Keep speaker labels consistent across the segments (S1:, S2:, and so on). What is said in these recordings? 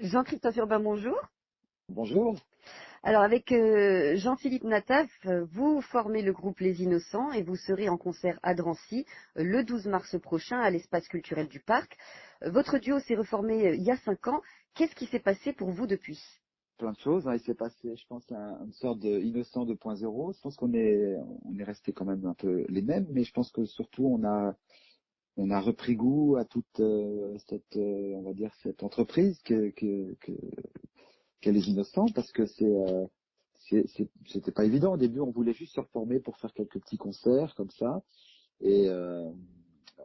S1: Jean-Christophe Urbain, bonjour.
S2: Bonjour.
S1: Alors avec euh, Jean-Philippe Nataf, euh, vous formez le groupe Les Innocents et vous serez en concert à Drancy euh, le 12 mars prochain à l'espace culturel du Parc. Votre duo s'est reformé il y a cinq ans. Qu'est-ce qui s'est passé pour vous depuis?
S2: Plein de choses. Hein. Il s'est passé, je pense, une sorte d'innocent 2.0. Je pense qu'on est, on est resté quand même un peu les mêmes, mais je pense que surtout on a, on a repris goût à toute cette, on va dire, cette entreprise que, que, que qu'elle est innocente parce que c'est euh, c'était pas évident. Au début on voulait juste se reformer pour faire quelques petits concerts comme ça. Et euh,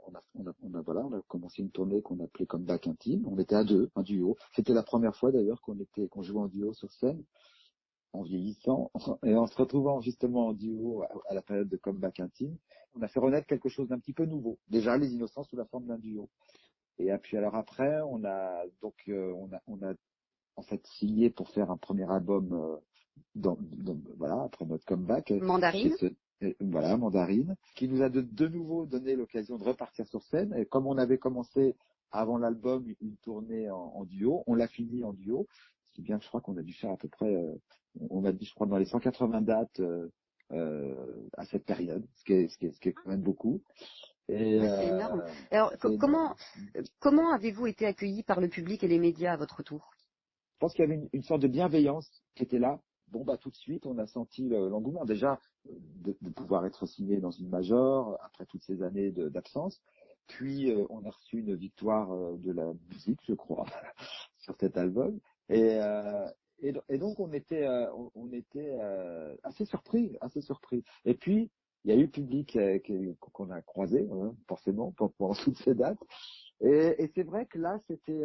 S2: on a, on, a, on a voilà on a commencé une tournée qu'on appelait comme Back Intime. On était à deux un duo. C'était la première fois d'ailleurs qu'on était qu'on jouait en duo sur scène en vieillissant et en se retrouvant justement en duo à, la période de comeback intime, on a fait renaître quelque chose d'un petit peu nouveau. Déjà les innocents sous la forme d'un duo. Et puis alors après, on a donc euh, on a on a en fait signé pour faire un premier album euh, dans, voilà après notre comeback.
S1: Mandarine.
S2: voilà, Mandarine, qui nous a de, de nouveau donné l'occasion de repartir sur scène. Et comme on avait commencé avant l'album une tournée en, duo, on l'a fini en duo. Bien que je crois qu'on a dû faire à peu près, euh, on a dit je crois dans les 180 dates euh, euh, à cette période, ce qui est, ce qui est, ce qui est quand même beaucoup.
S1: Et, c'est énorme. Alors comment comment avez-vous été accueilli par le public et les médias à votre tour?
S2: Je pense qu'il y avait une, sorte de bienveillance qui était là. Bon, bah, tout de suite, on a senti l'engouement. Déjà, de, pouvoir être signé dans une major après toutes ces années d'absence. Puis, euh, on a reçu une victoire de la musique, je crois, sur cet album. Et, euh, et, donc, on était, on, était assez surpris, assez surpris. Et puis, il y a eu public qu'on a croisé, hein, forcément, pendant toutes ces dates. Et, et c'est vrai que là, c'était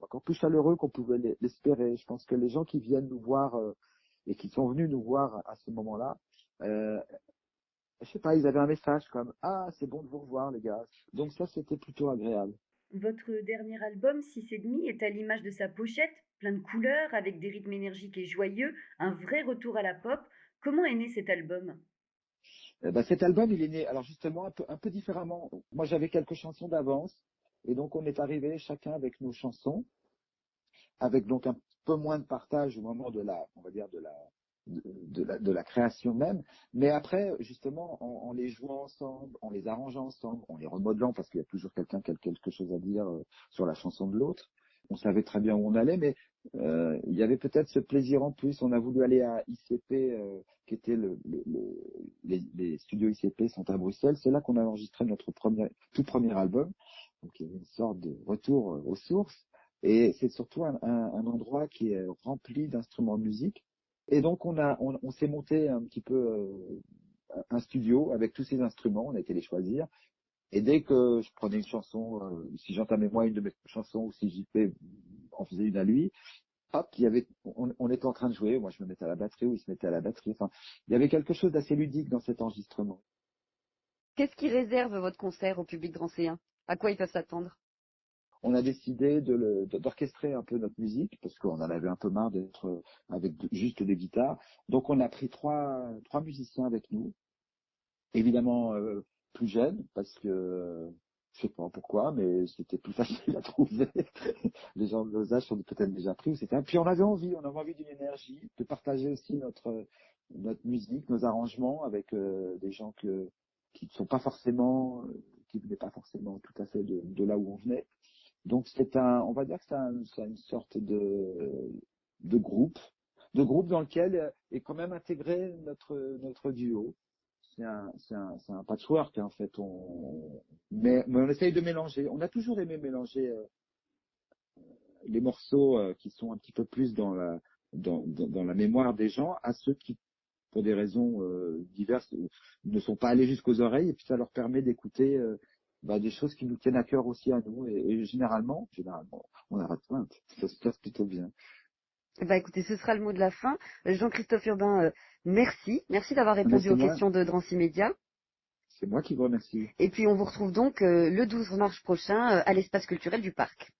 S2: encore plus chaleureux qu'on pouvait l'espérer. Je pense que les gens qui viennent nous voir euh, et qui sont venus nous voir à ce moment-là, euh, je sais pas, ils avaient un message comme ah c'est bon de vous revoir les gars. Donc ça c'était plutôt agréable.
S1: Votre dernier album, Six et demi, est à l'image de sa pochette, plein de couleurs, avec des rythmes énergiques et joyeux, un vrai retour à la pop. Comment est né cet album?
S2: Eh ben, cet album, il est né, alors justement, un peu, un peu différemment. Moi, j'avais quelques chansons d'avance, et donc, on est arrivé chacun avec nos chansons, avec donc un peu moins de partage au moment de la, on va dire, de la, de, la, de la, création même. Mais après, justement, en, les jouant ensemble, en les arrangeant ensemble, en les remodelant, parce qu'il y a toujours quelqu'un qui a quelque chose à dire euh, sur la chanson de l'autre. On savait très bien où on allait, mais euh, il y avait peut-être ce plaisir en plus. On a voulu aller à ICP, euh, qui était le, le, les, les, studios ICP sont à Bruxelles. C'est là qu'on a enregistré notre premier, tout premier album. Donc il y a une sorte de retour euh, aux sources. Et c'est surtout un, un, endroit qui est rempli d'instruments de musique. Et donc on a, on, on s'est monté un petit peu euh, un studio avec tous ces instruments. On a été les choisir. Et dès que je prenais une chanson, euh, si j'entamais moi une de mes chansons ou si JP en faisait une à lui, hop, il y avait, on, on, était en train de jouer. Moi je me mettais à la batterie ou il se mettait à la batterie. Enfin, il y avait quelque chose d'assez ludique dans cet enregistrement.
S1: Qu'est-ce qui réserve votre concert au public drancéen à quoi ils peuvent s'attendre?
S2: On a décidé d'orchestrer un peu notre musique parce qu'on en avait un peu marre d'être avec juste des guitares. Donc on a pris trois, musiciens avec nous, évidemment euh, plus jeunes parce que je sais pas pourquoi, mais c'était plus facile à trouver. Les gens de nos âges sont peut-être déjà pris, etc. Puis on avait envie, on avait envie d'une énergie, de partager aussi notre musique, nos arrangements avec euh, des gens qui ne sont pas forcément qui venait pas forcément tout à fait de là où on venait. Donc c'est un, on va dire que c'est un, une sorte de, de groupe, de groupe dans lequel est quand même intégré notre notre duo. C'est un, c'est un, c'est un patchwork en fait. On, mais, mais, on essaye de mélanger. On a toujours aimé mélanger euh, les morceaux euh, qui sont un petit peu plus dans la dans, dans, la mémoire des gens à ceux qui pour des raisons euh, diverses, ne sont pas allés jusqu'aux oreilles, et puis ça leur permet d'écouter euh, bah, des choses qui nous tiennent à cœur aussi à nous. Et, généralement, généralement, on arrête pas. Ça se passe plutôt bien.
S1: Bah écoutez, ce sera le mot de la fin. Jean-Christophe Urbain, euh, merci. Merci d'avoir répondu aux questions de Drancy Média.
S2: C'est moi qui vous remercie.
S1: Et puis on vous retrouve donc le 12 mars prochain à l'espace culturel du parc.